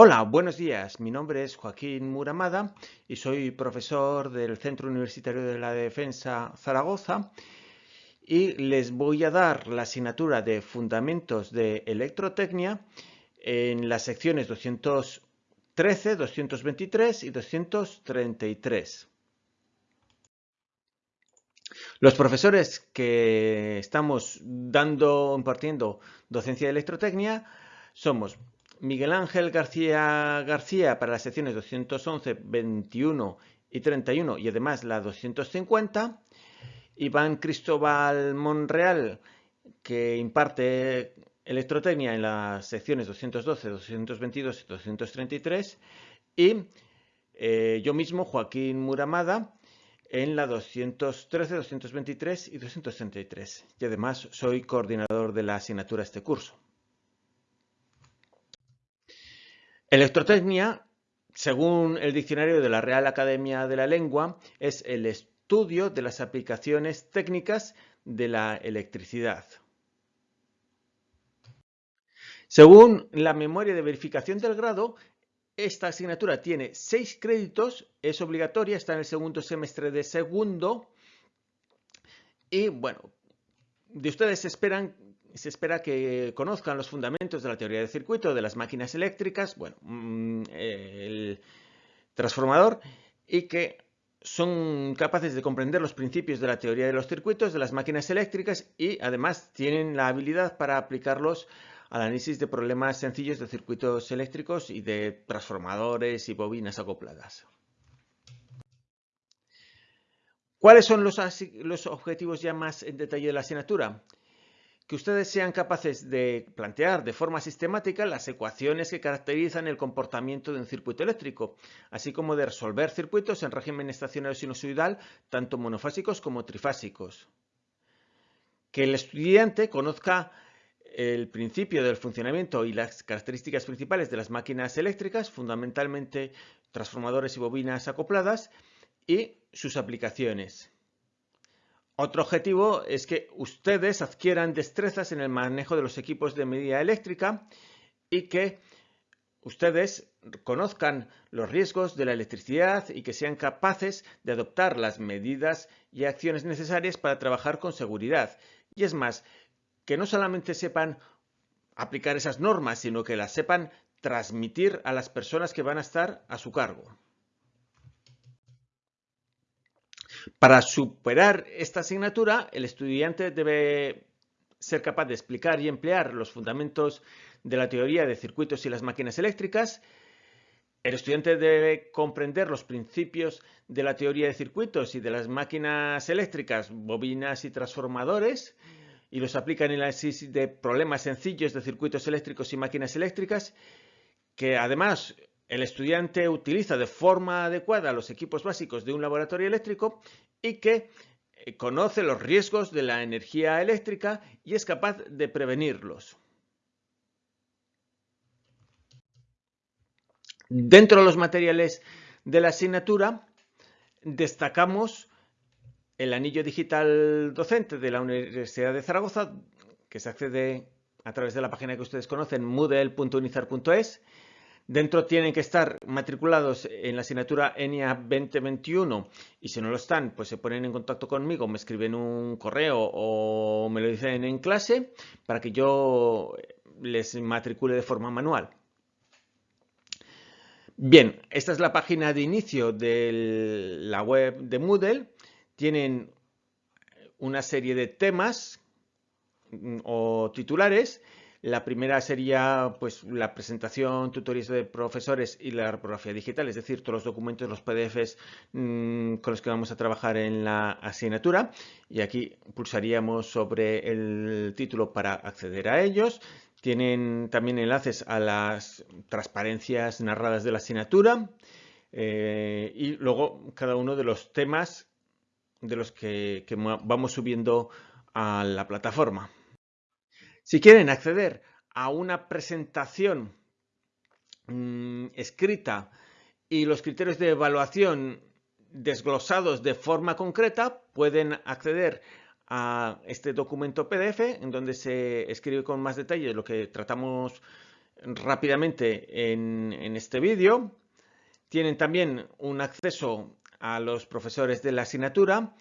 Hola, buenos días. Mi nombre es Joaquín Muramada y soy profesor del Centro Universitario de la Defensa Zaragoza y les voy a dar la asignatura de Fundamentos de Electrotecnia en las secciones 213, 223 y 233. Los profesores que estamos dando, impartiendo docencia de electrotecnia somos Miguel Ángel García García para las secciones 211, 21 y 31 y además la 250. Iván Cristóbal Monreal, que imparte electrotecnia en las secciones 212, 222 y 233. Y eh, yo mismo, Joaquín Muramada, en la 213, 223 y 233. Y además soy coordinador de la asignatura este curso. Electrotecnia, según el diccionario de la Real Academia de la Lengua, es el estudio de las aplicaciones técnicas de la electricidad. Según la memoria de verificación del grado, esta asignatura tiene seis créditos, es obligatoria, está en el segundo semestre de segundo y bueno, de ustedes esperan se espera que conozcan los fundamentos de la teoría de circuito, de las máquinas eléctricas, bueno, mm, el transformador, y que son capaces de comprender los principios de la teoría de los circuitos, de las máquinas eléctricas, y además tienen la habilidad para aplicarlos al análisis de problemas sencillos de circuitos eléctricos y de transformadores y bobinas acopladas. ¿Cuáles son los, los objetivos ya más en detalle de la asignatura? Que ustedes sean capaces de plantear de forma sistemática las ecuaciones que caracterizan el comportamiento de un circuito eléctrico, así como de resolver circuitos en régimen estacionario sinusoidal, tanto monofásicos como trifásicos. Que el estudiante conozca el principio del funcionamiento y las características principales de las máquinas eléctricas, fundamentalmente transformadores y bobinas acopladas, y sus aplicaciones. Otro objetivo es que ustedes adquieran destrezas en el manejo de los equipos de medida eléctrica y que ustedes conozcan los riesgos de la electricidad y que sean capaces de adoptar las medidas y acciones necesarias para trabajar con seguridad. Y es más, que no solamente sepan aplicar esas normas, sino que las sepan transmitir a las personas que van a estar a su cargo. Para superar esta asignatura, el estudiante debe ser capaz de explicar y emplear los fundamentos de la teoría de circuitos y las máquinas eléctricas. El estudiante debe comprender los principios de la teoría de circuitos y de las máquinas eléctricas, bobinas y transformadores, y los aplica en el análisis de problemas sencillos de circuitos eléctricos y máquinas eléctricas, que además el estudiante utiliza de forma adecuada los equipos básicos de un laboratorio eléctrico y que eh, conoce los riesgos de la energía eléctrica y es capaz de prevenirlos. Dentro de los materiales de la asignatura destacamos el anillo digital docente de la Universidad de Zaragoza, que se accede a través de la página que ustedes conocen, moodle.unizar.es, Dentro tienen que estar matriculados en la asignatura ENIA 2021 y si no lo están, pues se ponen en contacto conmigo, me escriben un correo o me lo dicen en clase para que yo les matricule de forma manual. Bien, esta es la página de inicio de la web de Moodle. Tienen una serie de temas o titulares la primera sería pues, la presentación, tutoriales de profesores y la reprografía digital, es decir, todos los documentos, los PDFs mm, con los que vamos a trabajar en la asignatura. Y aquí pulsaríamos sobre el título para acceder a ellos. Tienen también enlaces a las transparencias narradas de la asignatura. Eh, y luego cada uno de los temas de los que vamos subiendo a la plataforma. Si quieren acceder a una presentación mm, escrita y los criterios de evaluación desglosados de forma concreta, pueden acceder a este documento PDF en donde se escribe con más detalle lo que tratamos rápidamente en, este vídeo. Tienen también un acceso a los profesores de la asignatura.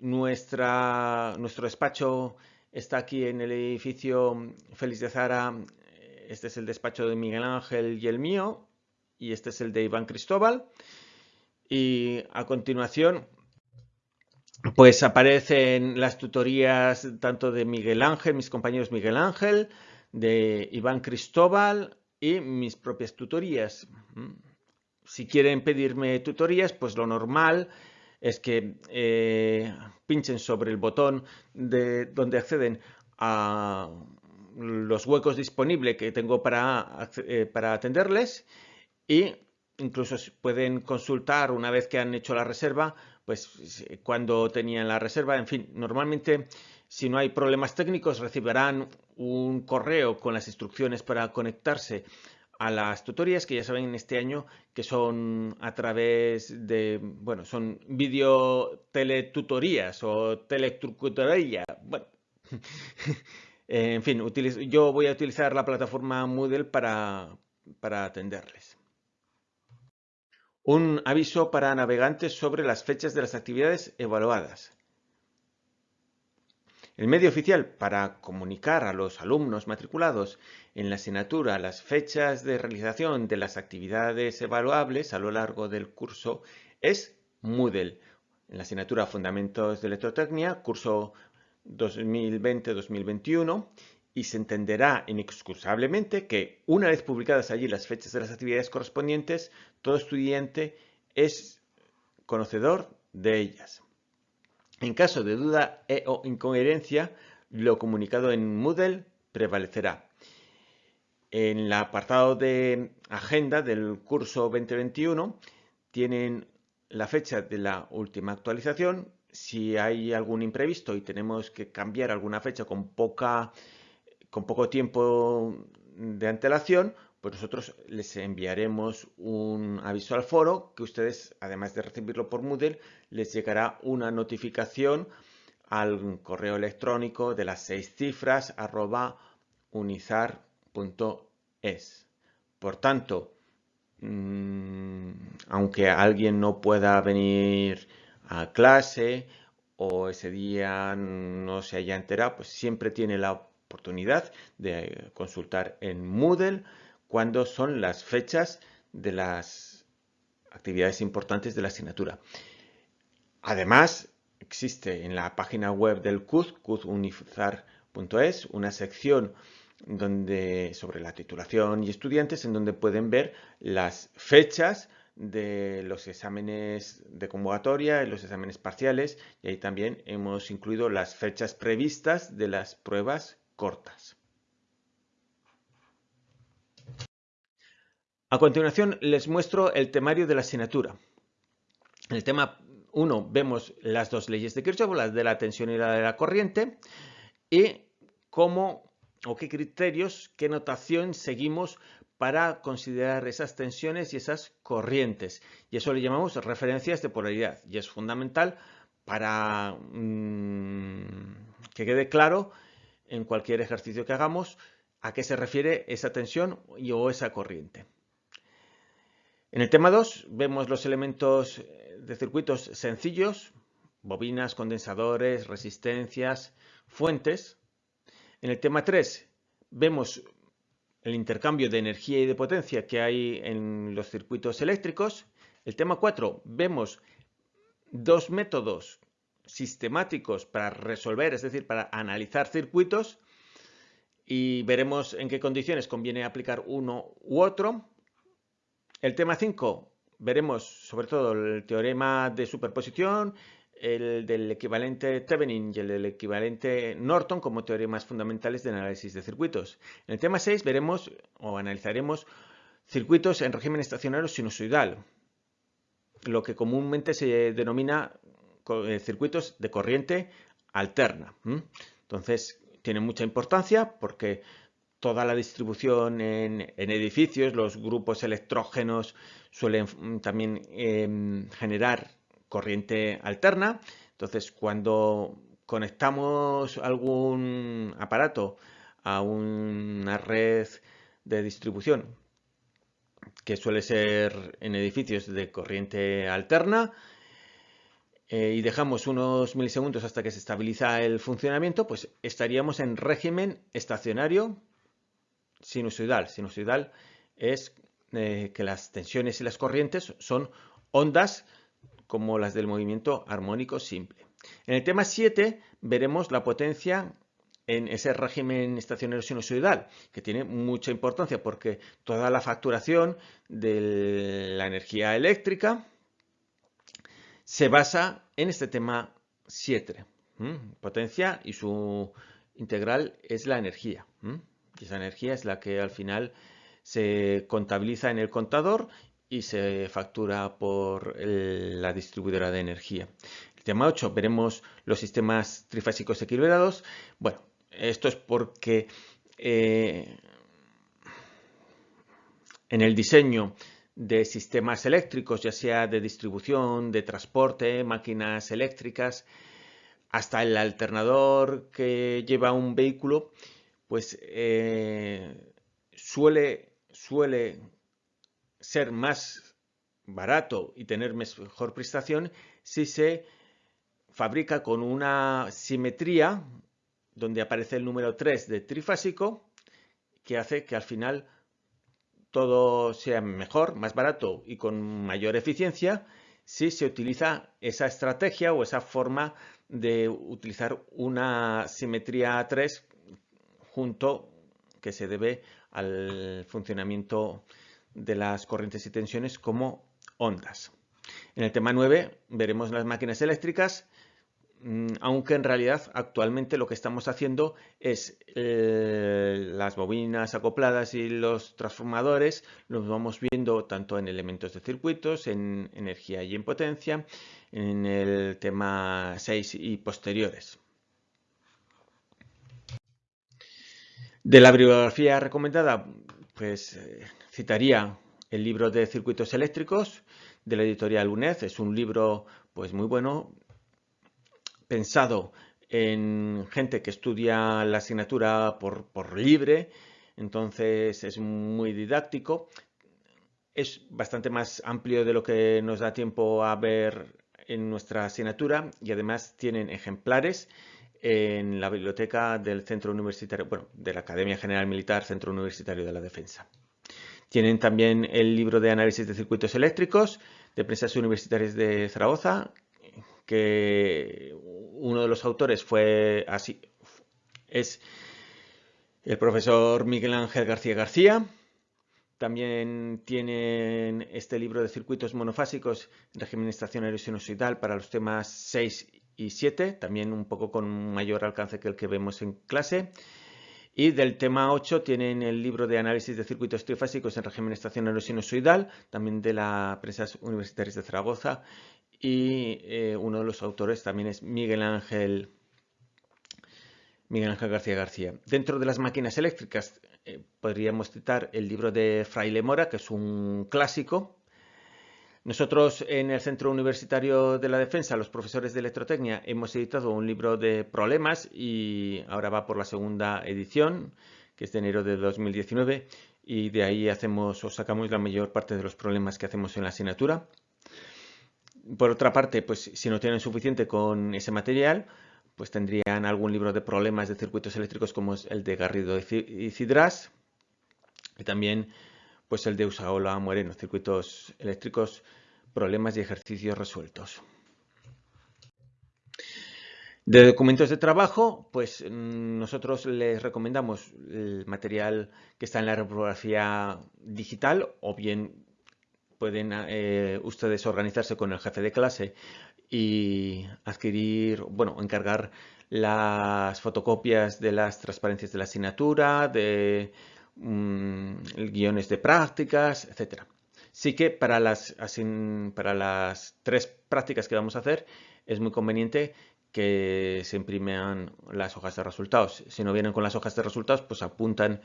Nuestra, nuestro despacho está aquí en el edificio Félix de Zara. Este es el despacho de Miguel Ángel y el mío. Y este es el de Iván Cristóbal. Y a continuación pues aparecen las tutorías tanto de Miguel Ángel, mis compañeros Miguel Ángel, de Iván Cristóbal y mis propias tutorías. Si quieren pedirme tutorías, pues lo normal es que eh, pinchen sobre el botón de donde acceden a los huecos disponibles que tengo para, eh, para atenderles y incluso pueden consultar una vez que han hecho la reserva pues cuando tenían la reserva. En fin, normalmente si no hay problemas técnicos recibirán un correo con las instrucciones para conectarse a las tutorías que ya saben en este año que son a través de, bueno, son video teletutorías o teletrucutoría. Bueno, en fin, yo voy a utilizar la plataforma Moodle para, para atenderles. Un aviso para navegantes sobre las fechas de las actividades evaluadas. El medio oficial para comunicar a los alumnos matriculados en la asignatura las fechas de realización de las actividades evaluables a lo largo del curso es Moodle. En la asignatura Fundamentos de Electrotecnia, curso 2020-2021, y se entenderá inexcusablemente que, una vez publicadas allí las fechas de las actividades correspondientes, todo estudiante es conocedor de ellas. En caso de duda e o incoherencia, lo comunicado en Moodle prevalecerá. En el apartado de agenda del curso 2021 tienen la fecha de la última actualización. Si hay algún imprevisto y tenemos que cambiar alguna fecha con poca con poco tiempo de antelación, pues nosotros les enviaremos un aviso al foro que ustedes, además de recibirlo por Moodle, les llegará una notificación al correo electrónico de las seis cifras arroba unizar.es. Por tanto, mm, aunque alguien no pueda venir a clase o ese día no se haya enterado, pues siempre tiene la oportunidad de consultar en Moodle cuándo son las fechas de las actividades importantes de la asignatura. Además, existe en la página web del CUZ, cuzunifzar.es, una sección donde, sobre la titulación y estudiantes en donde pueden ver las fechas de los exámenes de convocatoria y los exámenes parciales y ahí también hemos incluido las fechas previstas de las pruebas cortas. A continuación les muestro el temario de la asignatura. En el tema 1 vemos las dos leyes de Kirchhoff, las de la tensión y la de la corriente, y cómo o qué criterios, qué notación seguimos para considerar esas tensiones y esas corrientes. Y eso le llamamos referencias de polaridad. Y es fundamental para mm, que quede claro en cualquier ejercicio que hagamos a qué se refiere esa tensión o esa corriente. En el tema 2 vemos los elementos de circuitos sencillos, bobinas, condensadores, resistencias, fuentes. En el tema 3 vemos el intercambio de energía y de potencia que hay en los circuitos eléctricos. El tema 4 vemos dos métodos sistemáticos para resolver, es decir, para analizar circuitos y veremos en qué condiciones conviene aplicar uno u otro. El tema 5 veremos sobre todo el teorema de superposición, el del equivalente Thevenin y el del equivalente Norton como teoremas fundamentales de análisis de circuitos. En el tema 6 veremos o analizaremos circuitos en régimen estacionario sinusoidal, lo que comúnmente se denomina eh, circuitos de corriente alterna. Entonces, tiene mucha importancia porque toda la distribución en, edificios, los grupos electrógenos suelen mm, también em, generar corriente alterna. Entonces, cuando conectamos algún aparato a una red de distribución, que suele ser en edificios de corriente alterna, eh, y dejamos unos milisegundos hasta que se estabiliza el funcionamiento, pues estaríamos en régimen estacionario sinusoidal. Sinusoidal es eh, que las tensiones y las corrientes son ondas como las del movimiento armónico simple. En el tema 7 veremos la potencia en ese régimen estacionario sinusoidal, que tiene mucha importancia porque toda la facturación de la energía eléctrica se basa en este tema 7. Potencia y su integral es la energía. Y esa energía es la que al final se contabiliza en el contador y se factura por la distribuidora de energía. El tema 8 veremos los sistemas trifásicos equilibrados. Bueno, esto es porque eh, en el diseño de sistemas eléctricos, ya sea de distribución, de transporte, máquinas eléctricas, hasta el alternador que lleva un vehículo, pues eh, suele, suele ser más barato y tener mejor prestación si se fabrica con una simetría donde aparece el número 3 de trifásico que hace que al final todo sea mejor, más barato y con mayor eficiencia si se utiliza esa estrategia o esa forma de utilizar una simetría 3 junto que se debe al funcionamiento de las corrientes y tensiones como ondas. En el tema 9 veremos las máquinas eléctricas Mm, aunque en realidad actualmente lo que estamos haciendo es eh, las bobinas acopladas y los transformadores los vamos viendo tanto en elementos de circuitos, en energía y en potencia, en el tema 6 y posteriores. De la bibliografía recomendada, pues eh, citaría el libro de circuitos eléctricos de la editorial UNED. Es un libro pues muy bueno, pensado en gente que estudia la asignatura por, libre, entonces es muy didáctico. Es bastante más amplio de lo que nos da tiempo a ver en nuestra asignatura y además tienen ejemplares en la biblioteca del Centro Universitario, bueno, de la Academia General Militar, Centro Universitario de la Defensa. Tienen también el libro de análisis de circuitos eléctricos de Prensas Universitarias de Zaragoza, que uno de los autores fue así, es el profesor Miguel Ángel García García. También tienen este libro de circuitos monofásicos en régimen estacionario sinusoidal para los temas 6 y 7, también un poco con mayor alcance que el que vemos en clase. Y del tema 8 tienen el libro de análisis de circuitos trifásicos en régimen estacionario sinusoidal, también de la prensa universitaria de Zaragoza y eh, uno de los autores también es Miguel Ángel, Miguel Ángel García García. Dentro de las máquinas eléctricas eh, podríamos citar el libro de Fraile Mora, que es un clásico. Nosotros en el Centro Universitario de la Defensa, los profesores de electrotecnia, hemos editado un libro de problemas y ahora va por la segunda edición, que es de enero de 2019, y de ahí hacemos o sacamos la mayor parte de los problemas que hacemos en la asignatura. Por otra parte, pues si no tienen suficiente con ese material, pues tendrían algún libro de problemas de circuitos eléctricos como es el de Garrido y Cidras y también pues el de Usaola Moreno, circuitos eléctricos, problemas y ejercicios resueltos. De documentos de trabajo, pues mm, nosotros les recomendamos el material que está en la reprografía digital o bien pueden eh, ustedes organizarse con el jefe de clase y adquirir, bueno, encargar las fotocopias de las transparencias de la asignatura, de mm, guiones de prácticas, etcétera. Sí que para las, para las tres prácticas que vamos a hacer es muy conveniente que se impriman las hojas de resultados. Si no vienen con las hojas de resultados, pues apuntan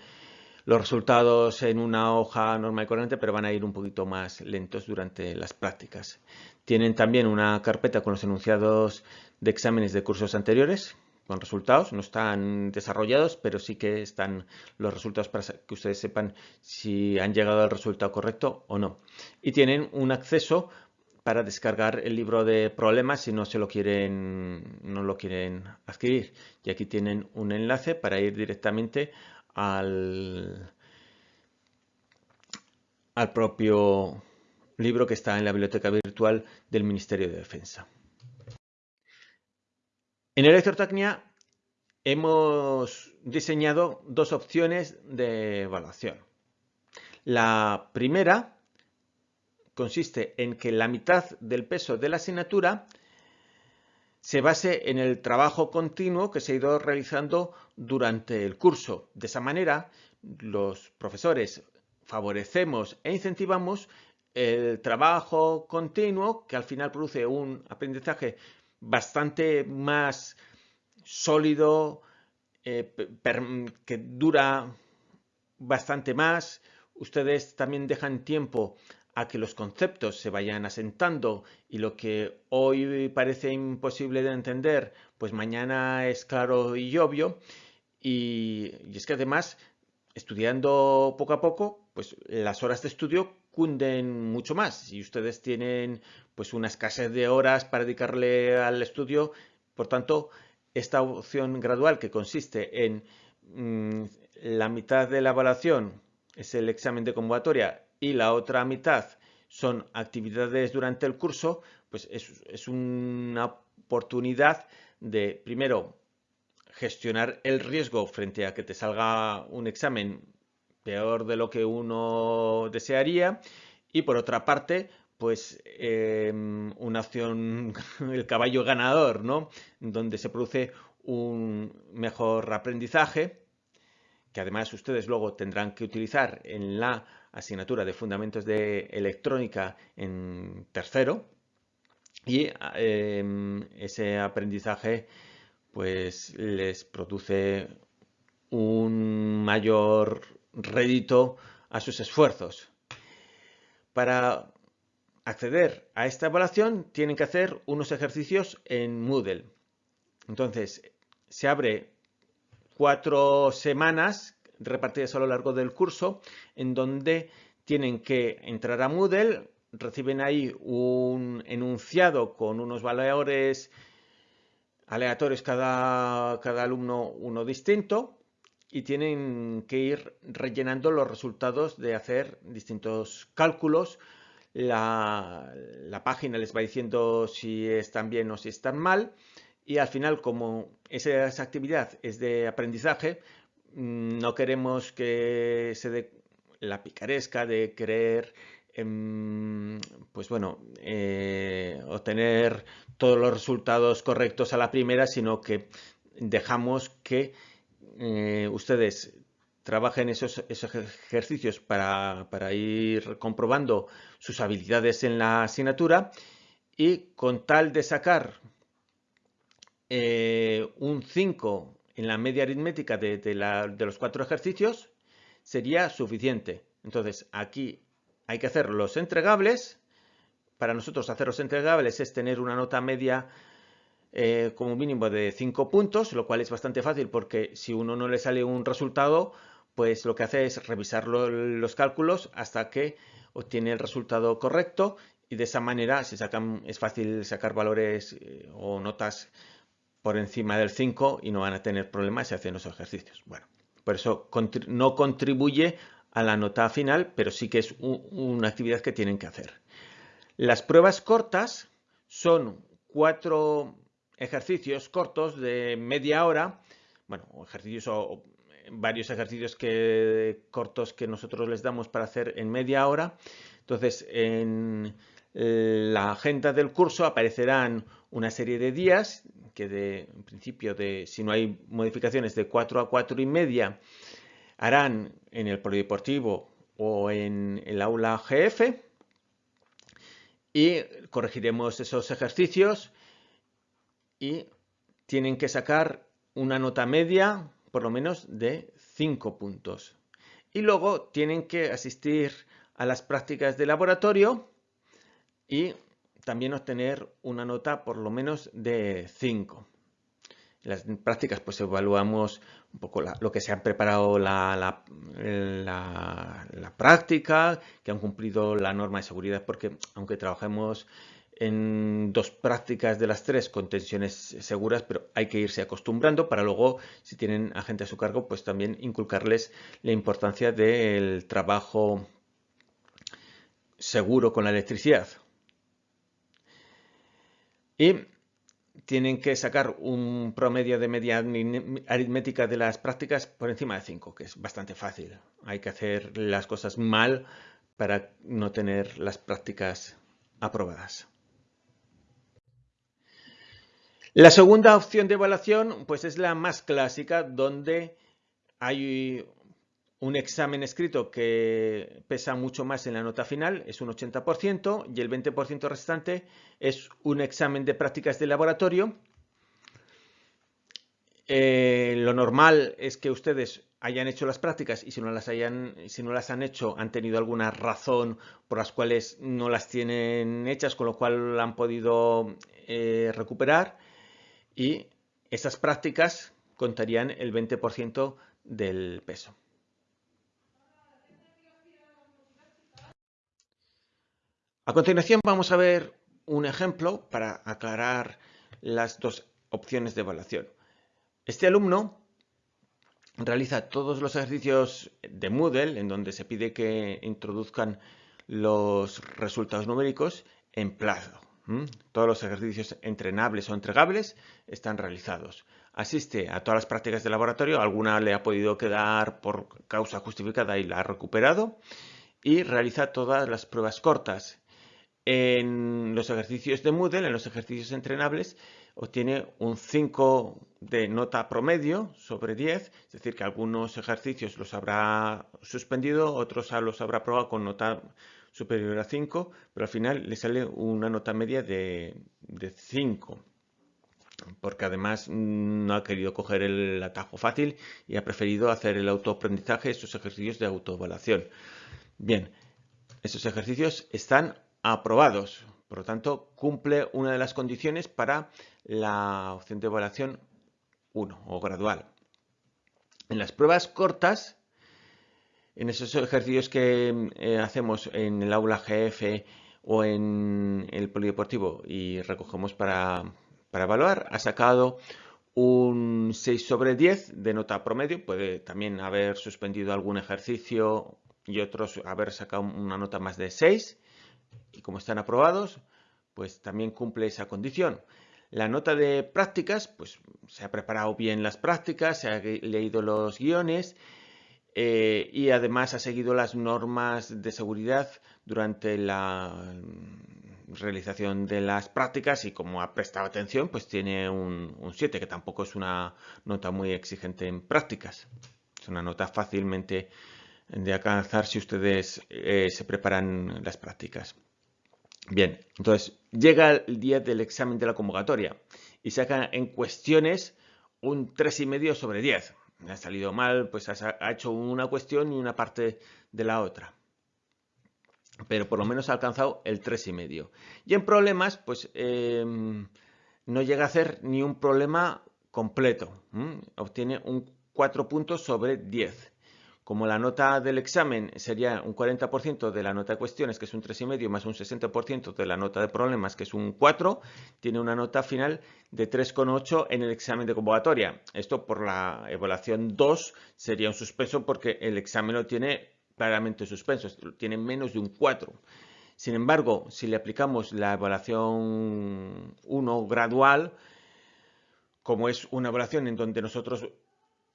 los resultados en una hoja normal y corriente, pero van a ir un poquito más lentos durante las prácticas. Tienen también una carpeta con los enunciados de exámenes de cursos anteriores con resultados, no están desarrollados, pero sí que están los resultados para que ustedes sepan si han llegado al resultado correcto o no. Y tienen un acceso para descargar el libro de problemas si no se lo quieren, no lo quieren adquirir. Y aquí tienen un enlace para ir directamente al, al propio libro que está en la biblioteca virtual del Ministerio de Defensa. En Electrotecnia hemos diseñado dos opciones de evaluación. La primera consiste en que la mitad del peso de la asignatura se base en el trabajo continuo que se ha ido realizando durante el curso. De esa manera, los profesores favorecemos e incentivamos el trabajo continuo que al final produce un aprendizaje bastante más sólido, eh, que dura bastante más. Ustedes también dejan tiempo a que los conceptos se vayan asentando y lo que hoy parece imposible de entender, pues mañana es claro y obvio. Y, y es que además, estudiando poco a poco, pues las horas de estudio cunden mucho más. Si ustedes tienen pues una escasez de horas para dedicarle al estudio, por tanto, esta opción gradual que consiste en mm, la mitad de la evaluación es el examen de convocatoria y la otra mitad son actividades durante el curso, pues es, es una oportunidad de, primero, gestionar el riesgo frente a que te salga un examen peor de lo que uno desearía y por otra parte pues em, una acción, el caballo ganador, ¿no? Donde se produce un mejor aprendizaje, que además ustedes luego tendrán que utilizar en la asignatura de Fundamentos de Electrónica en tercero, y em, ese aprendizaje pues les produce un mayor rédito a sus esfuerzos. Para acceder a esta evaluación tienen que hacer unos ejercicios en Moodle. Entonces, se abre cuatro semanas repartidas a lo largo del curso en donde tienen que entrar a Moodle, reciben ahí un enunciado con unos valores aleatorios cada, cada alumno uno distinto y tienen que ir rellenando los resultados de hacer distintos cálculos. La, página les va diciendo si están bien o si están mal y al final como esa, actividad es de aprendizaje mm, no queremos que se dé la picaresca de querer em, pues bueno eh, obtener todos los resultados correctos a la primera sino que dejamos que eh, ustedes trabajen esos, esos ejercicios para, ir comprobando sus habilidades en la asignatura y con tal de sacar eh, un 5 en la media aritmética de, de, los cuatro ejercicios sería suficiente. Entonces aquí hay que hacer los entregables. Para nosotros hacer los entregables es tener una nota media eh, como mínimo de 5 puntos, lo cual es bastante fácil porque si uno no le sale un resultado, pues lo que hace es revisar los cálculos hasta que obtiene el resultado correcto y de esa manera sacan, es fácil sacar valores eh, o notas por encima del 5 y no van a tener problemas si hacen los ejercicios. Bueno, por eso no contribuye a la nota final, pero sí que es una actividad que tienen que hacer. Las pruebas cortas son cuatro ejercicios cortos de media hora, bueno, ejercicios o, varios ejercicios que, cortos que nosotros les damos para hacer en media hora. Entonces, en la agenda del curso aparecerán una serie de días que de en principio de si no hay modificaciones de 4 a 4 y media harán en el polideportivo o en el aula GF y corregiremos esos ejercicios y tienen que sacar una nota media por lo menos de 5 puntos. Y luego tienen que asistir a las prácticas de laboratorio y también obtener una nota por lo menos de 5. las prácticas pues evaluamos un poco lo que se han preparado la, la, práctica, que han cumplido la norma de seguridad, porque aunque trabajemos en dos prácticas de las tres con tensiones seguras, pero hay que irse acostumbrando para luego, si tienen a gente a su cargo, pues también inculcarles la importancia del trabajo seguro con la electricidad. Y tienen que sacar un promedio de media aritmética de las prácticas por encima de 5, que es bastante fácil. Hay que hacer las cosas mal para no tener las prácticas aprobadas. La segunda opción de evaluación pues es la más clásica, donde hay un examen escrito que pesa mucho más en la nota final, es un 80%, y el 20% restante es un examen de prácticas de laboratorio. Eh, lo normal es que ustedes hayan hecho las prácticas y si no las, hayan, si no las han hecho han tenido alguna razón por las cuales no las tienen hechas, con lo cual han podido eh, recuperar y esas prácticas contarían el 20% del peso. A continuación vamos a ver un ejemplo para aclarar las dos opciones de evaluación. Este alumno realiza todos los ejercicios de Moodle en donde se pide que introduzcan los resultados numéricos en plazo. Todos los ejercicios entrenables o entregables están realizados. Asiste a todas las prácticas de laboratorio, alguna le ha podido quedar por causa justificada y la ha recuperado. Y realiza todas las pruebas cortas en los ejercicios de Moodle, en los ejercicios entrenables, obtiene un 5 de nota promedio sobre 10, es decir, que algunos ejercicios los habrá suspendido, otros los habrá probado con nota superior a 5, pero al final le sale una nota media de, de 5 porque además no ha querido coger el atajo fácil y ha preferido hacer el autoaprendizaje, estos ejercicios de autoevaluación. Bien, esos ejercicios están aprobados. Por lo tanto, cumple una de las condiciones para la opción de evaluación 1 o gradual. En las pruebas cortas, en esos ejercicios que eh, hacemos en el aula GF o en el polideportivo y recogemos para, para evaluar, ha sacado un 6 sobre 10 de nota promedio. Puede también haber suspendido algún ejercicio y otros haber sacado una nota más de 6 y como están aprobados, pues también cumple esa condición. La nota de prácticas, pues se ha preparado bien las prácticas, se ha leído los guiones eh, y además ha seguido las normas de seguridad durante la realización de las prácticas y como ha prestado atención, pues tiene un, 7, que tampoco es una nota muy exigente en prácticas. Es una nota fácilmente de alcanzar si ustedes eh, se preparan las prácticas. Bien, entonces llega el día del examen de la convocatoria y saca en cuestiones un 3,5 sobre 10. Ha salido mal, pues ha hecho una cuestión y una parte de la otra. Pero por lo menos ha alcanzado el 3,5. Y en problemas, pues em, no llega a hacer ni un problema completo. Obtiene un 4 puntos sobre 10. Como la nota del examen sería un 40% de la nota de cuestiones, que es un 3,5, más un 60% de la nota de problemas, que es un 4, tiene una nota final de 3,8 en el examen de convocatoria. Esto por la evaluación 2 sería un suspenso porque el examen lo tiene claramente suspenso, tiene menos de un 4. Sin embargo, si le aplicamos la evaluación 1 gradual, como es una evaluación en donde nosotros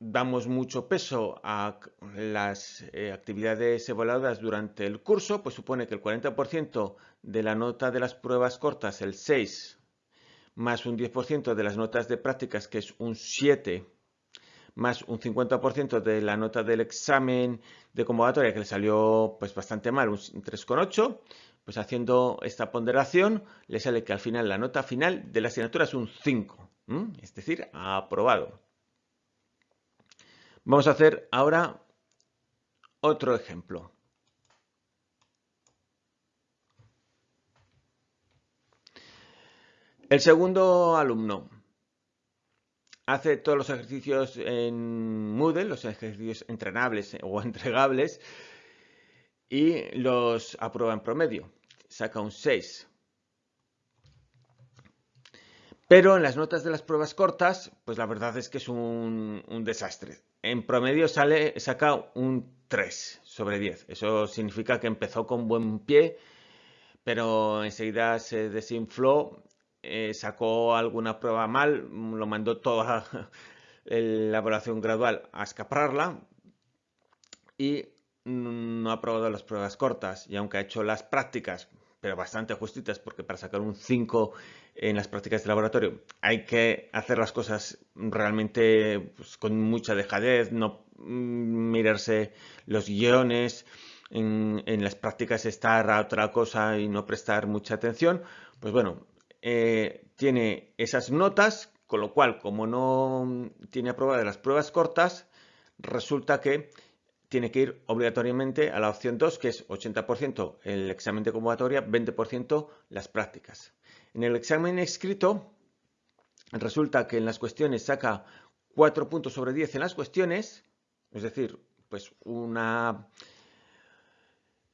damos mucho peso a las eh, actividades evaluadas durante el curso, pues supone que el 40% de la nota de las pruebas cortas, el 6, más un 10% de las notas de prácticas, que es un 7, más un 50% de la nota del examen de convocatoria, que le salió pues bastante mal, un 3,8, pues haciendo esta ponderación, le sale que al final la nota final de la asignatura es un 5, es decir, aprobado. Vamos a hacer ahora otro ejemplo. El segundo alumno hace todos los ejercicios en Moodle, los ejercicios entrenables o entregables, y los aprueba en promedio. Saca un 6. Pero en las notas de las pruebas cortas, pues la verdad es que es un, desastre. En promedio sale, saca un 3 sobre 10. Eso significa que empezó con buen pie, pero enseguida se desinfló, eh, sacó alguna prueba mal, lo mandó toda la evaluación gradual a escaparla y no ha aprobado las pruebas cortas. Y aunque ha hecho las prácticas, pero bastante justitas, porque para sacar un 5 en las prácticas de laboratorio. Hay que hacer las cosas realmente pues, con mucha dejadez, no mm, mirarse los guiones, en, las prácticas estar a otra cosa y no prestar mucha atención, pues bueno, eh, tiene esas notas, con lo cual, como no tiene aprobadas las pruebas cortas, resulta que tiene que ir obligatoriamente a la opción 2, que es 80% el examen de convocatoria, 20% las prácticas. En el examen escrito, resulta que en las cuestiones saca 4 puntos sobre 10 en las cuestiones, es decir, pues una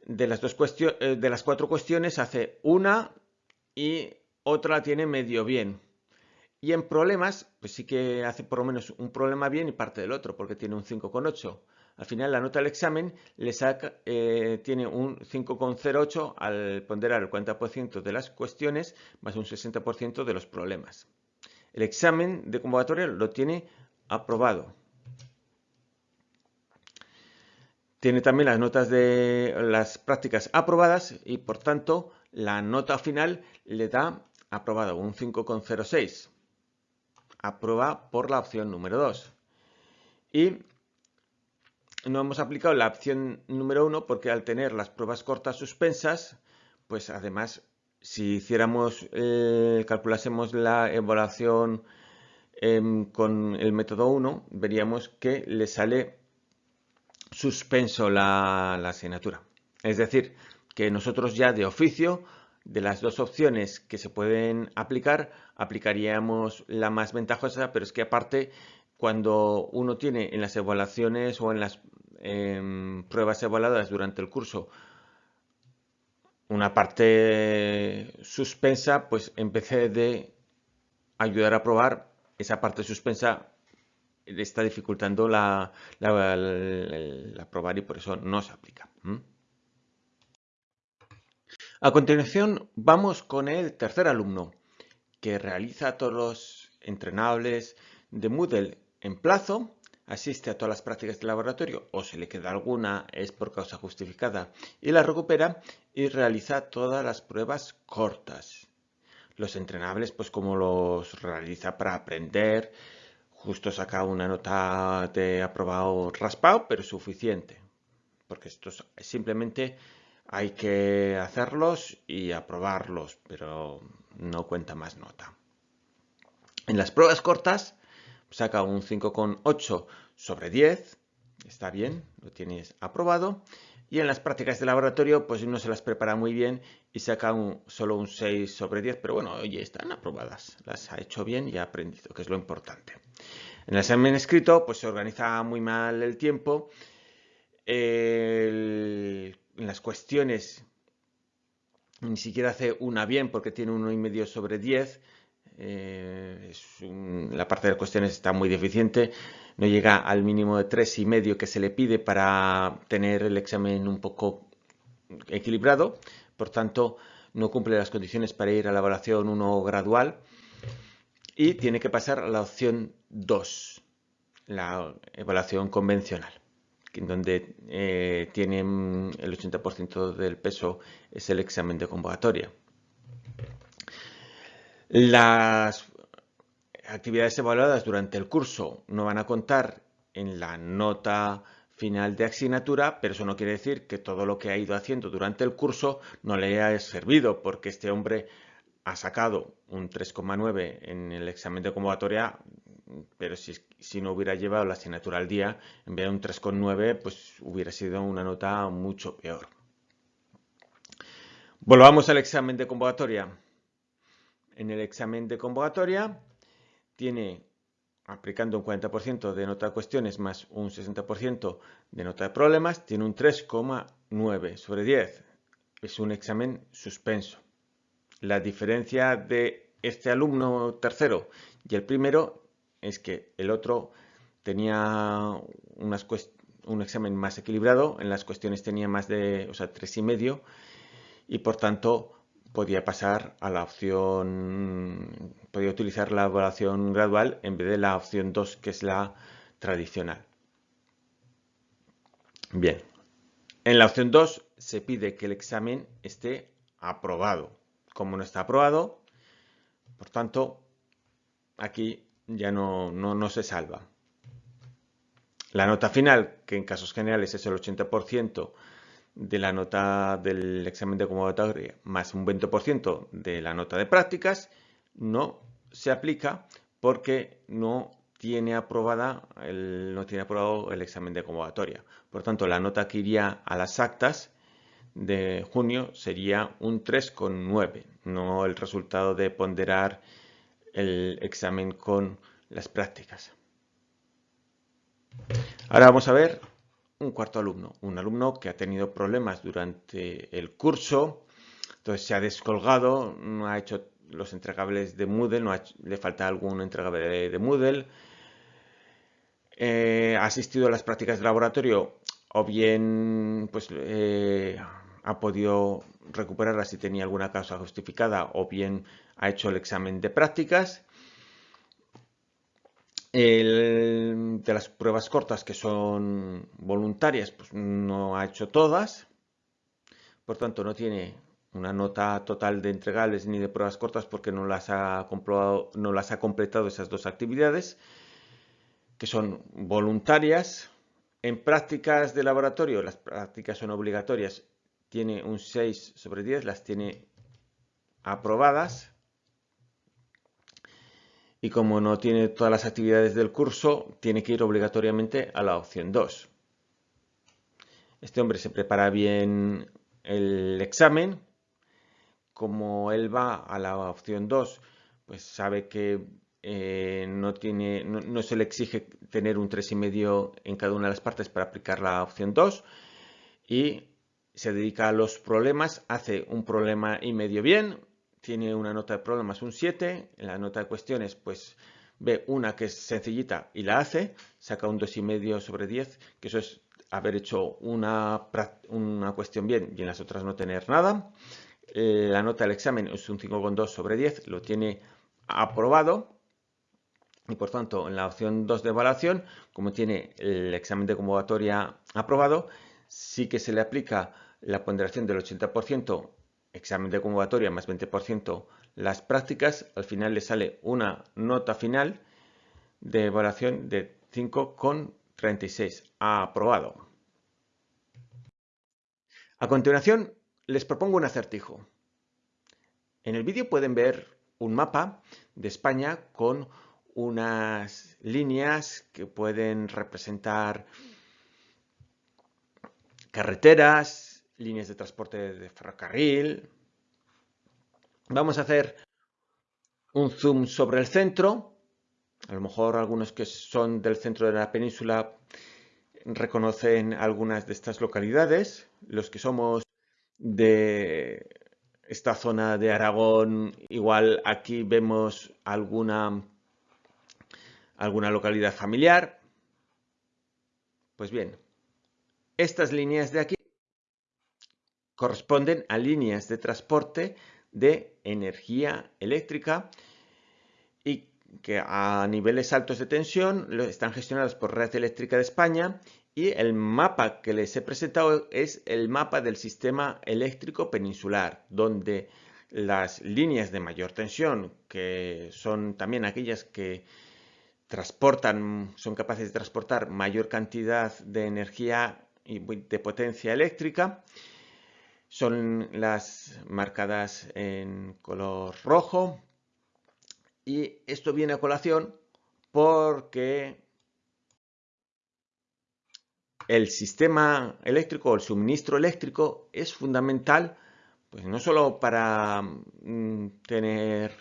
de las, dos eh, de las cuatro cuestiones hace una y otra tiene medio bien. Y en problemas, pues sí que hace por lo menos un problema bien y parte del otro, porque tiene un 5,8. Al final la nota del examen le saca, eh, tiene un 5,08 al ponderar el 40% de las cuestiones más un 60% de los problemas. El examen de convocatoria lo tiene aprobado. Tiene también las notas de las prácticas aprobadas y por tanto la nota final le da aprobado un 5,06. Aprueba por la opción número 2. Y no hemos aplicado la opción número 1 porque al tener las pruebas cortas suspensas, pues además si hiciéramos, eh, calculásemos la evaluación em, con el método 1, veríamos que le sale suspenso la, asignatura. Es decir, que nosotros ya de oficio, de las dos opciones que se pueden aplicar, aplicaríamos la más ventajosa, pero es que aparte, cuando uno tiene en las evaluaciones o en las em, pruebas evaluadas durante el curso una parte suspensa, pues vez de ayudar a probar, esa parte suspensa está dificultando la, la, probar y por eso no se aplica. A continuación vamos con el tercer alumno que realiza todos los entrenables de Moodle en plazo, asiste a todas las prácticas de laboratorio o si le queda alguna es por causa justificada y la recupera y realiza todas las pruebas cortas. Los entrenables pues como los realiza para aprender, justo saca una nota de aprobado raspado, pero suficiente. Porque estos simplemente hay que hacerlos y aprobarlos, pero no cuenta más nota. En las pruebas cortas saca un 5,8 sobre 10, está bien, lo tienes aprobado. Y en las prácticas de laboratorio, pues no se las prepara muy bien y saca un, solo un 6 sobre 10, pero bueno, oye, están aprobadas, las ha hecho bien y ha aprendido, que es lo importante. En el examen escrito, pues se organiza muy mal el tiempo. en las cuestiones ni siquiera hace una bien porque tiene uno y medio sobre 10. Eh, la parte de cuestiones está muy deficiente. No llega al mínimo de tres y medio que se le pide para tener el examen un poco equilibrado. Por tanto, no cumple las condiciones para ir a la evaluación 1 gradual y tiene que pasar a la opción 2, la evaluación convencional, en donde eh, tienen el 80% del peso es el examen de convocatoria. Las actividades evaluadas durante el curso no van a contar en la nota final de asignatura, pero eso no quiere decir que todo lo que ha ido haciendo durante el curso no le haya servido, porque este hombre ha sacado un 3,9 en el examen de convocatoria, pero si, no hubiera llevado la asignatura al día, en vez de un 3,9, pues hubiera sido una nota mucho peor. Volvamos al examen de convocatoria. En el examen de convocatoria tiene aplicando un 40% de nota de cuestiones más un 60% de nota de problemas, tiene un 3,9 sobre 10. Es un examen suspenso. La diferencia de este alumno tercero y el primero es que el otro tenía un examen más equilibrado, en las cuestiones tenía más de, o sea, 3,5 y por tanto podía pasar a la opción, podía utilizar la evaluación gradual en vez de la opción 2 que es la tradicional. Bien, en la opción 2 se pide que el examen esté aprobado. Como no está aprobado, por tanto, aquí ya no, no, no se salva. La nota final, que en casos generales es el 80%, de la nota del examen de convocatoria más un 20% de la nota de prácticas no se aplica porque no tiene aprobada no tiene aprobado el examen de convocatoria. Por tanto, la nota que iría a las actas de junio sería un 3,9, no el resultado de ponderar el examen con las prácticas. Ahora vamos a ver un cuarto alumno, un alumno que ha tenido problemas durante el curso, entonces se ha descolgado, no ha hecho los entregables de Moodle, le falta algún entregable de, Moodle, eh, ha asistido a las prácticas de laboratorio o bien pues, eh, ha podido recuperarla si tenía alguna causa justificada o bien ha hecho el examen de prácticas de las pruebas cortas que son voluntarias, pues no ha hecho todas. Por tanto, no tiene una nota total de entregables ni de pruebas cortas porque no las ha, comprobado, no las ha completado esas dos actividades, que son voluntarias. En prácticas de laboratorio, las prácticas son obligatorias, tiene un 6 sobre 10, las tiene aprobadas y como no tiene todas las actividades del curso, tiene que ir obligatoriamente a la opción 2. Este hombre se prepara bien el examen. Como él va a la opción 2, pues sabe que eh, no, no, se le exige tener un 3,5 en cada una de las partes para aplicar la opción 2 y se dedica a los problemas, hace un problema y medio bien, tiene una nota de problemas un 7, en la nota de cuestiones pues ve una que es sencillita y la hace, saca un 2,5 sobre 10, que eso es haber hecho una, una cuestión bien y en las otras no tener nada. Eh, la nota del examen es un 5,2 sobre 10, lo tiene aprobado. Y por tanto, en la opción 2 de evaluación, como tiene el examen de convocatoria aprobado, sí que se le aplica la ponderación del 80% examen de convocatoria más 20% las prácticas, al final le sale una nota final de evaluación de 5,36. Ha aprobado. A continuación, les propongo un acertijo. En el vídeo pueden ver un mapa de España con unas líneas que pueden representar carreteras, líneas de transporte de ferrocarril. Vamos a hacer un zoom sobre el centro. A lo mejor algunos que son del centro de la península reconocen algunas de estas localidades. Los que somos de esta zona de Aragón, igual aquí vemos alguna, alguna localidad familiar. Pues bien, estas líneas de aquí corresponden a líneas de transporte de energía eléctrica y que a niveles altos de tensión están gestionadas por Red Eléctrica de España y el mapa que les he presentado es el mapa del sistema eléctrico peninsular, donde las líneas de mayor tensión, que son también aquellas que transportan, son capaces de transportar mayor cantidad de energía y de potencia eléctrica, son las marcadas en color rojo. Y esto viene a colación porque el sistema eléctrico o el suministro eléctrico es fundamental pues no solo para mm, tener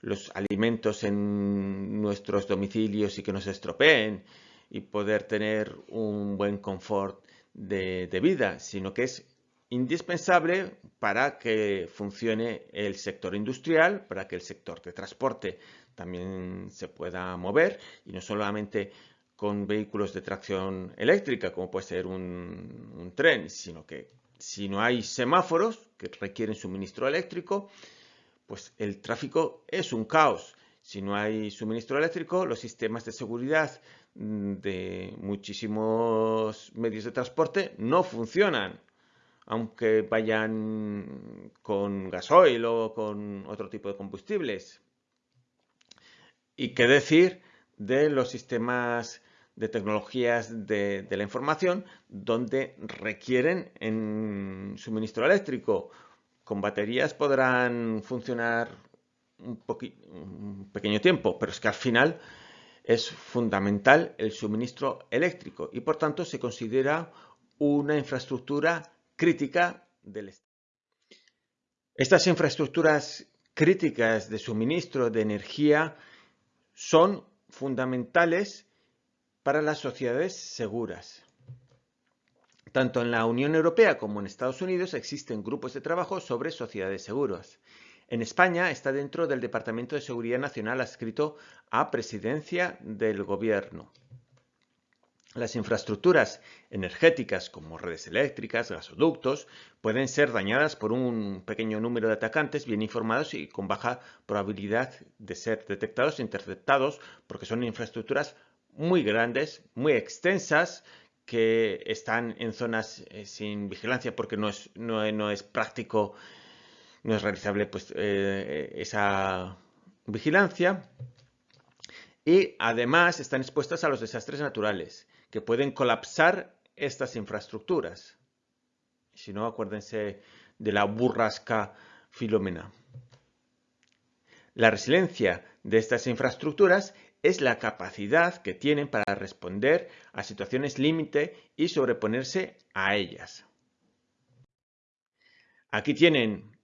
los alimentos en nuestros domicilios y que nos estropeen y poder tener un buen confort de, de vida, sino que es indispensable para que funcione el sector industrial, para que el sector de transporte también se pueda mover y no solamente con vehículos de tracción eléctrica, como puede ser un, tren, sino que si no hay semáforos que requieren suministro eléctrico, pues el tráfico es un caos. Si no hay suministro eléctrico, los sistemas de seguridad de muchísimos medios de transporte no funcionan, aunque vayan con gasoil o con otro tipo de combustibles. Y qué decir de los sistemas de tecnologías de, la información donde requieren en suministro eléctrico. Con baterías podrán funcionar un, un pequeño tiempo, pero es que al final es fundamental el suministro eléctrico y por tanto se considera una infraestructura crítica del Estado. Estas infraestructuras críticas de suministro de energía son fundamentales para las sociedades seguras. Tanto en la Unión Europea como en Estados Unidos existen grupos de trabajo sobre sociedades seguras. En España está dentro del Departamento de Seguridad Nacional adscrito a Presidencia del Gobierno. Las infraestructuras energéticas como redes eléctricas, gasoductos, pueden ser dañadas por un pequeño número de atacantes bien informados y con baja probabilidad de ser detectados e interceptados porque son infraestructuras muy grandes, muy extensas, que están en zonas eh, sin vigilancia porque no es, no, es práctico, no es realizable pues, eh, esa vigilancia. Y además están expuestas a los desastres naturales que pueden colapsar estas infraestructuras. Si no, acuérdense de la burrasca Filomena. La resiliencia de estas infraestructuras es la capacidad que tienen para responder a situaciones límite y sobreponerse a ellas. Aquí tienen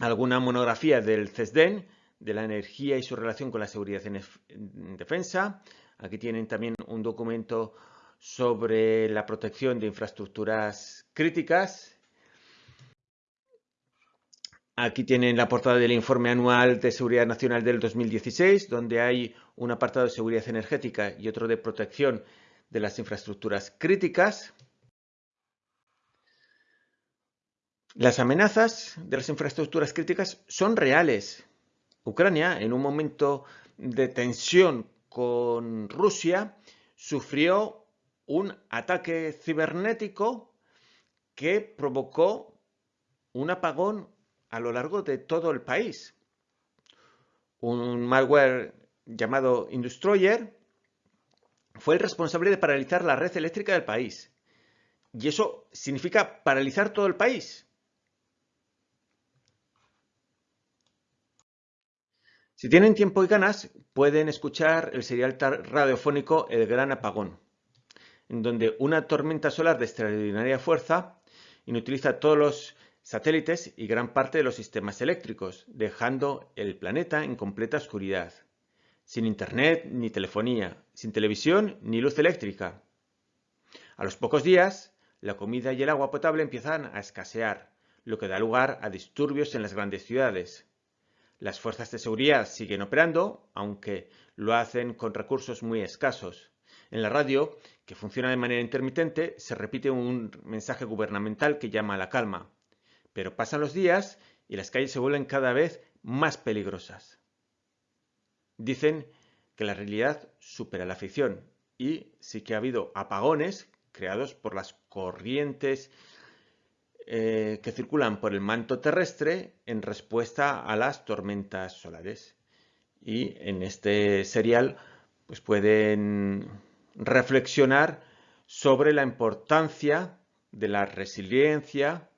alguna monografía del CESDEN, de la energía y su relación con la seguridad en defensa, Aquí tienen también un documento sobre la protección de infraestructuras críticas. Aquí tienen la portada del informe anual de seguridad nacional del 2016, donde hay un apartado de seguridad energética y otro de protección de las infraestructuras críticas. Las amenazas de las infraestructuras críticas son reales. Ucrania, en un momento de tensión con Rusia sufrió un ataque cibernético que provocó un apagón a lo largo de todo el país. Un malware llamado Industroyer fue el responsable de paralizar la red eléctrica del país. Y eso significa paralizar todo el país. Si tienen tiempo y ganas, pueden escuchar el serial radiofónico El Gran Apagón, en donde una tormenta solar de extraordinaria fuerza inutiliza todos los satélites y gran parte de los sistemas eléctricos, dejando el planeta en completa oscuridad, sin internet ni telefonía, sin televisión ni luz eléctrica. A los pocos días, la comida y el agua potable empiezan a escasear, lo que da lugar a disturbios en las grandes ciudades. Las fuerzas de seguridad siguen operando, aunque lo hacen con recursos muy escasos. En la radio, que funciona de manera intermitente, se repite un mensaje gubernamental que llama a la calma. Pero pasan los días y las calles se vuelven cada vez más peligrosas. Dicen que la realidad supera la ficción y sí que ha habido apagones creados por las corrientes eh, que circulan por el manto terrestre en respuesta a las tormentas solares. Y en este serial pues pueden reflexionar sobre la importancia de la resiliencia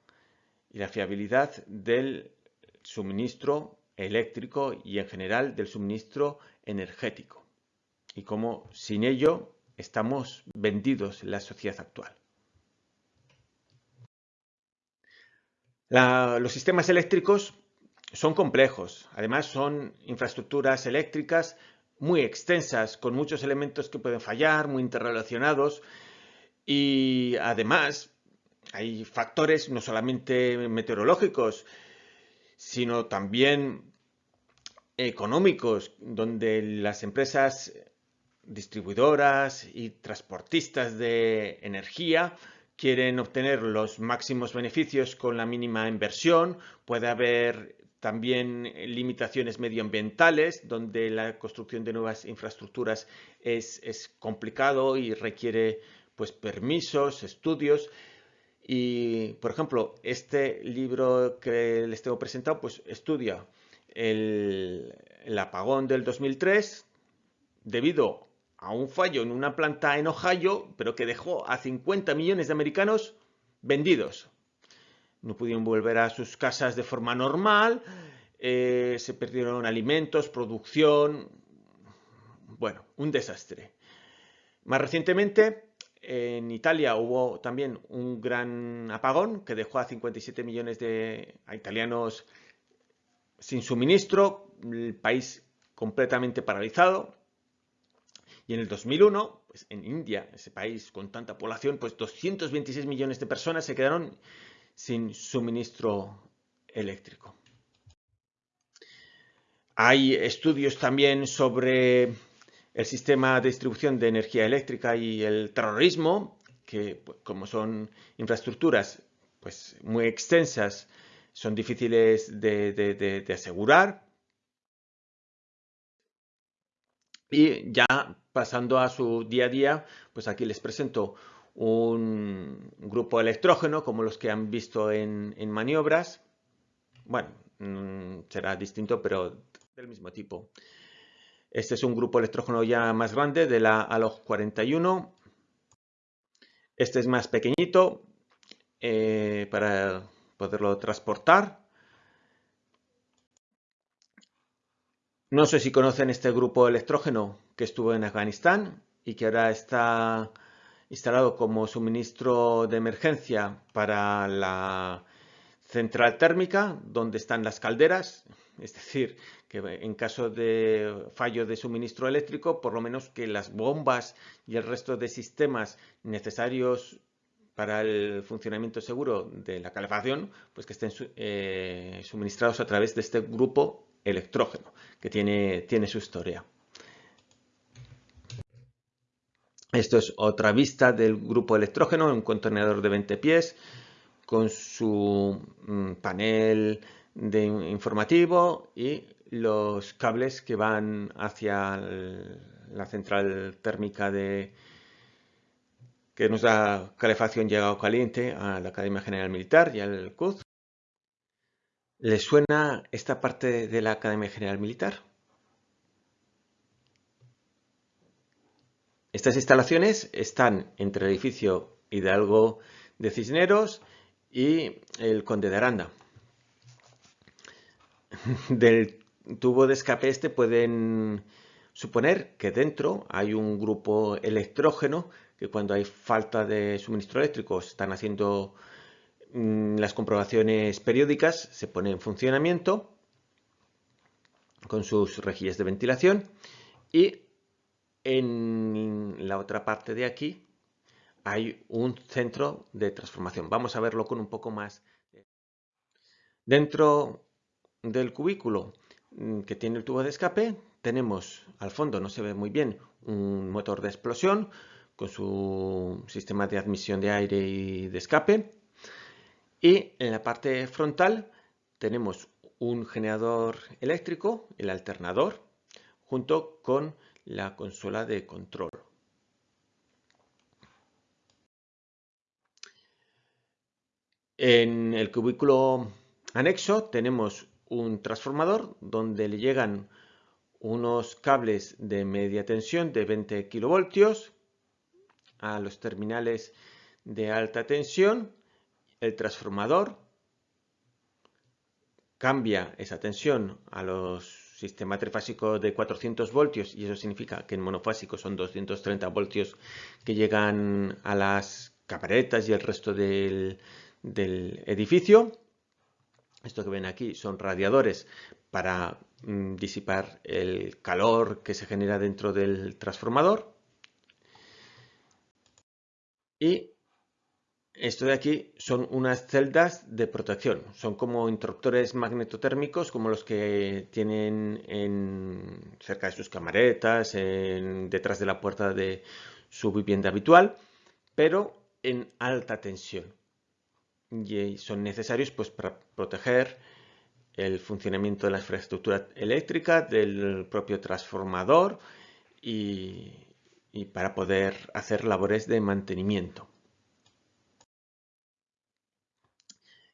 y la fiabilidad del suministro eléctrico y en general del suministro energético y cómo sin ello estamos vendidos en la sociedad actual. Los sistemas eléctricos son complejos. Además, son infraestructuras eléctricas muy extensas, con muchos elementos que pueden fallar, muy interrelacionados. Y además, hay factores no solamente meteorológicos, sino también económicos, donde las empresas distribuidoras y transportistas de energía quieren obtener los máximos beneficios con la mínima inversión. Puede haber también limitaciones medioambientales, donde la construcción de nuevas infraestructuras es, es complicado y requiere pues, permisos, estudios. Y, por ejemplo, este libro que les tengo presentado, pues estudia el, el apagón del 2003 debido a un fallo en una planta en Ohio, pero que dejó a 50 millones de americanos vendidos no pudieron volver a sus casas de forma normal, eh, se perdieron alimentos, producción, bueno, un desastre. Más recientemente, en Italia hubo también un gran apagón que dejó a 57 millones de italianos sin suministro, el país completamente paralizado. Y en el 2001, pues en India, ese país con tanta población, pues 226 millones de personas se quedaron sin suministro eléctrico. Hay estudios también sobre el sistema de distribución de energía eléctrica y el terrorismo, que pues, como son infraestructuras pues, muy extensas, son difíciles de, asegurar. Y ya pasando a su día a día, pues aquí les presento un grupo electrógeno como los que han visto en, maniobras. Bueno, mm, será distinto, pero del mismo tipo. Este es un grupo electrógeno ya más grande de la ALOG 41. Este es más pequeñito eh, para poderlo transportar. No sé si conocen este grupo electrógeno que estuvo en Afganistán y que ahora está instalado como suministro de emergencia para la central térmica, donde están las calderas, es decir, que en caso de fallo de suministro eléctrico, por lo menos que las bombas y el resto de sistemas necesarios para el funcionamiento seguro de la calefacción, pues que estén eh, suministrados a través de este grupo electrógeno, que tiene, tiene su historia. Esto es otra vista del grupo electrógeno, un contenedor de 20 pies con su mm, panel de informativo y los cables que van hacia la central térmica de que nos da calefacción llegado caliente a la Academia General Militar y al CUZ. ¿Les suena esta parte de la Academia General Militar? Estas instalaciones están entre el edificio Hidalgo de Cisneros y el Conde de Aranda. Del tubo de escape este pueden suponer que dentro hay un grupo electrógeno que cuando hay falta de suministro eléctrico están haciendo mm, las comprobaciones periódicas, se pone en funcionamiento con sus rejillas de ventilación y en la otra parte de aquí hay un centro de transformación. Vamos a verlo con un poco más. Dentro del cubículo mm, que tiene el tubo de escape tenemos al fondo, no se ve muy bien, un motor de explosión con su sistema de admisión de aire y de escape. Y en la parte frontal tenemos un generador eléctrico, el alternador, junto con la consola de control. En el cubículo anexo tenemos un transformador donde le llegan unos cables de media tensión de 20 kilovoltios a los terminales de alta tensión. El transformador cambia esa tensión a los sistema trifásico de 400 voltios y eso significa que en monofásico son 230 voltios que llegan a las caparetas y el resto del, edificio. Esto que ven aquí son radiadores para mm, disipar el calor que se genera dentro del transformador. Y esto de aquí son unas celdas de protección. Son como interruptores magnetotérmicos como los que tienen en, cerca de sus camaretas, detrás de la puerta de su vivienda habitual, pero en alta tensión. Y son necesarios pues, para proteger el funcionamiento de la infraestructura eléctrica, del propio transformador y para poder hacer labores de mantenimiento.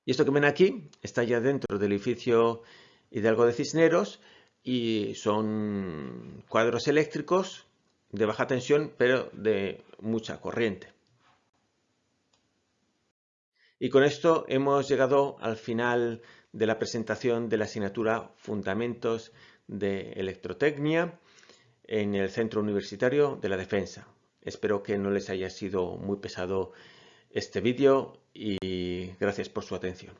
Y esto que ven aquí está ya dentro del edificio Hidalgo de Cisneros y son cuadros eléctricos de baja tensión pero de mucha corriente. Y con esto hemos llegado al final de la presentación de la asignatura Fundamentos de Electrotecnia en el Centro Universitario de la Defensa. Espero que no les haya sido muy pesado este vídeo y gracias por su atención.